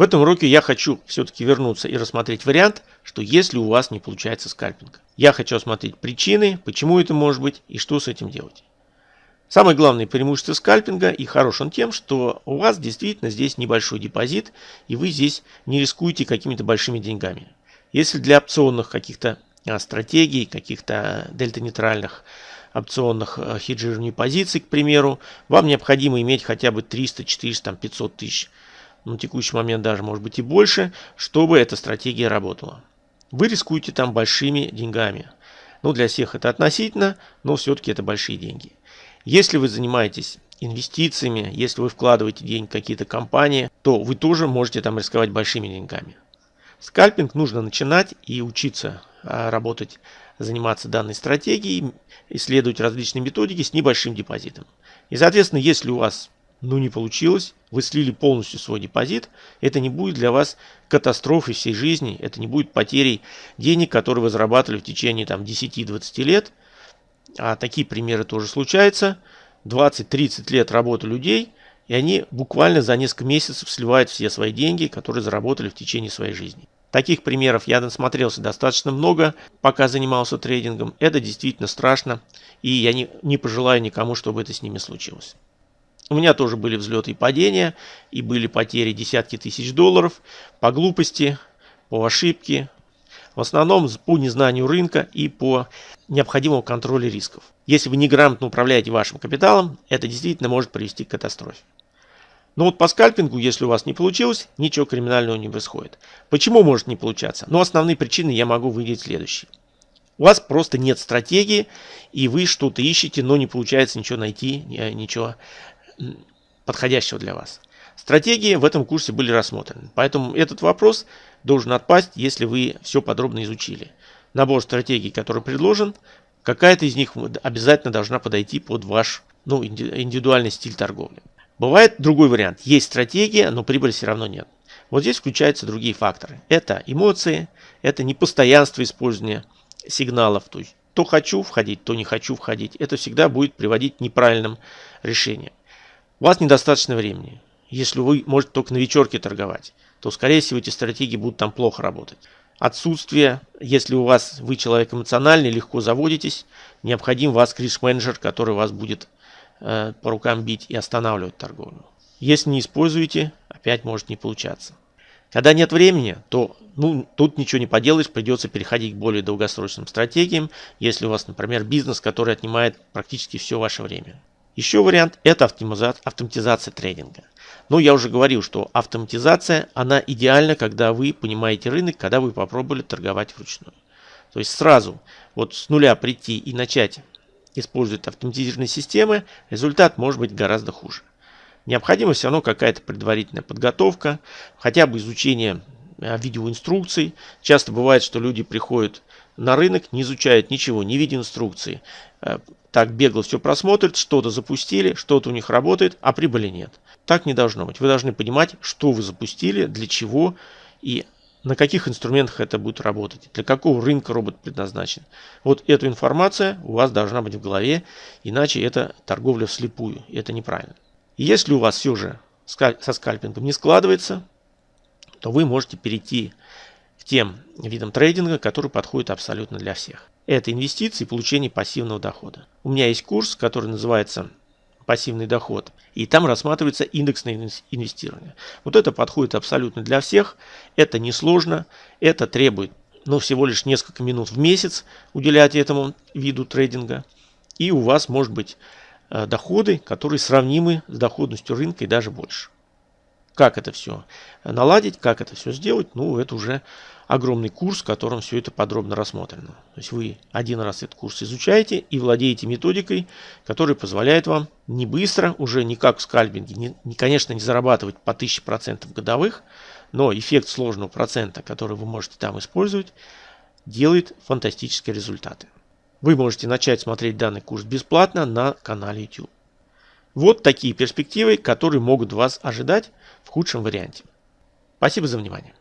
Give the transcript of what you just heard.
В этом уроке я хочу все-таки вернуться и рассмотреть вариант, что если у вас не получается скальпинг. Я хочу осмотреть причины, почему это может быть и что с этим делать. Самое главное преимущество скальпинга и хорош он тем, что у вас действительно здесь небольшой депозит и вы здесь не рискуете какими-то большими деньгами. Если для опционных каких-то а, стратегий, каких-то дельта-нейтральных опционных а, хеджирований позиций, к примеру, вам необходимо иметь хотя бы 300, 400, 500 тысяч на текущий момент даже может быть и больше, чтобы эта стратегия работала. Вы рискуете там большими деньгами. Ну, для всех это относительно, но все-таки это большие деньги. Если вы занимаетесь инвестициями, если вы вкладываете деньги в какие-то компании, то вы тоже можете там рисковать большими деньгами. Скальпинг нужно начинать и учиться а, работать, заниматься данной стратегией, исследовать различные методики с небольшим депозитом. И, соответственно, если у вас ну не получилось, вы слили полностью свой депозит, это не будет для вас катастрофой всей жизни, это не будет потерей денег, которые вы зарабатывали в течение там 10-20 лет. А такие примеры тоже случаются. 20-30 лет работы людей, и они буквально за несколько месяцев сливают все свои деньги, которые заработали в течение своей жизни. Таких примеров я насмотрелся достаточно много, пока занимался трейдингом. Это действительно страшно, и я не, не пожелаю никому, чтобы это с ними случилось. У меня тоже были взлеты и падения, и были потери десятки тысяч долларов по глупости, по ошибке, в основном по незнанию рынка и по необходимому контролю рисков. Если вы неграмотно управляете вашим капиталом, это действительно может привести к катастрофе. Но вот по скальпингу, если у вас не получилось, ничего криминального не происходит. Почему может не получаться? Ну, основные причины я могу выделить следующие. У вас просто нет стратегии, и вы что-то ищете, но не получается ничего найти, ничего подходящего для вас. Стратегии в этом курсе были рассмотрены, поэтому этот вопрос должен отпасть, если вы все подробно изучили. Набор стратегий, который предложен, какая-то из них обязательно должна подойти под ваш ну, индивидуальный стиль торговли. Бывает другой вариант. Есть стратегия, но прибыли все равно нет. Вот здесь включаются другие факторы. Это эмоции, это непостоянство использования сигналов. То есть то хочу входить, то не хочу входить. Это всегда будет приводить к неправильным решениям. У вас недостаточно времени. Если вы можете только на вечерке торговать, то, скорее всего, эти стратегии будут там плохо работать. Отсутствие, если у вас вы человек эмоциональный, легко заводитесь, необходим вас риск-менеджер, который вас будет э, по рукам бить и останавливать торговлю. Если не используете, опять может не получаться. Когда нет времени, то ну, тут ничего не поделаешь, придется переходить к более долгосрочным стратегиям, если у вас, например, бизнес, который отнимает практически все ваше время. Еще вариант – это автоматизация трейдинга. Но я уже говорил, что автоматизация, она идеальна, когда вы понимаете рынок, когда вы попробовали торговать вручную. То есть сразу вот с нуля прийти и начать использовать автоматизированные системы, результат может быть гораздо хуже. Необходима все равно какая-то предварительная подготовка, хотя бы изучение э, видеоинструкций. Часто бывает, что люди приходят на рынок, не изучают ничего, не видя инструкции. Так бегло все просмотрят, что-то запустили, что-то у них работает, а прибыли нет. Так не должно быть. Вы должны понимать, что вы запустили, для чего и на каких инструментах это будет работать, для какого рынка робот предназначен. Вот эту информация у вас должна быть в голове, иначе это торговля вслепую, и это неправильно. Если у вас все же со скальпингом не складывается, то вы можете перейти к тем видам трейдинга, которые подходят абсолютно для всех. Это инвестиции и получение пассивного дохода. У меня есть курс, который называется пассивный доход. И там рассматривается индексное инвестирование. Вот это подходит абсолютно для всех. Это несложно. Это требует ну, всего лишь несколько минут в месяц уделять этому виду трейдинга. И у вас может быть э, доходы, которые сравнимы с доходностью рынка и даже больше. Как это все наладить, как это все сделать, ну, это уже огромный курс, в котором все это подробно рассмотрено. То есть вы один раз этот курс изучаете и владеете методикой, которая позволяет вам не быстро, уже не как в скальпинге, не, не, конечно, не зарабатывать по 1000% годовых, но эффект сложного процента, который вы можете там использовать, делает фантастические результаты. Вы можете начать смотреть данный курс бесплатно на канале YouTube. Вот такие перспективы, которые могут вас ожидать в худшем варианте. Спасибо за внимание.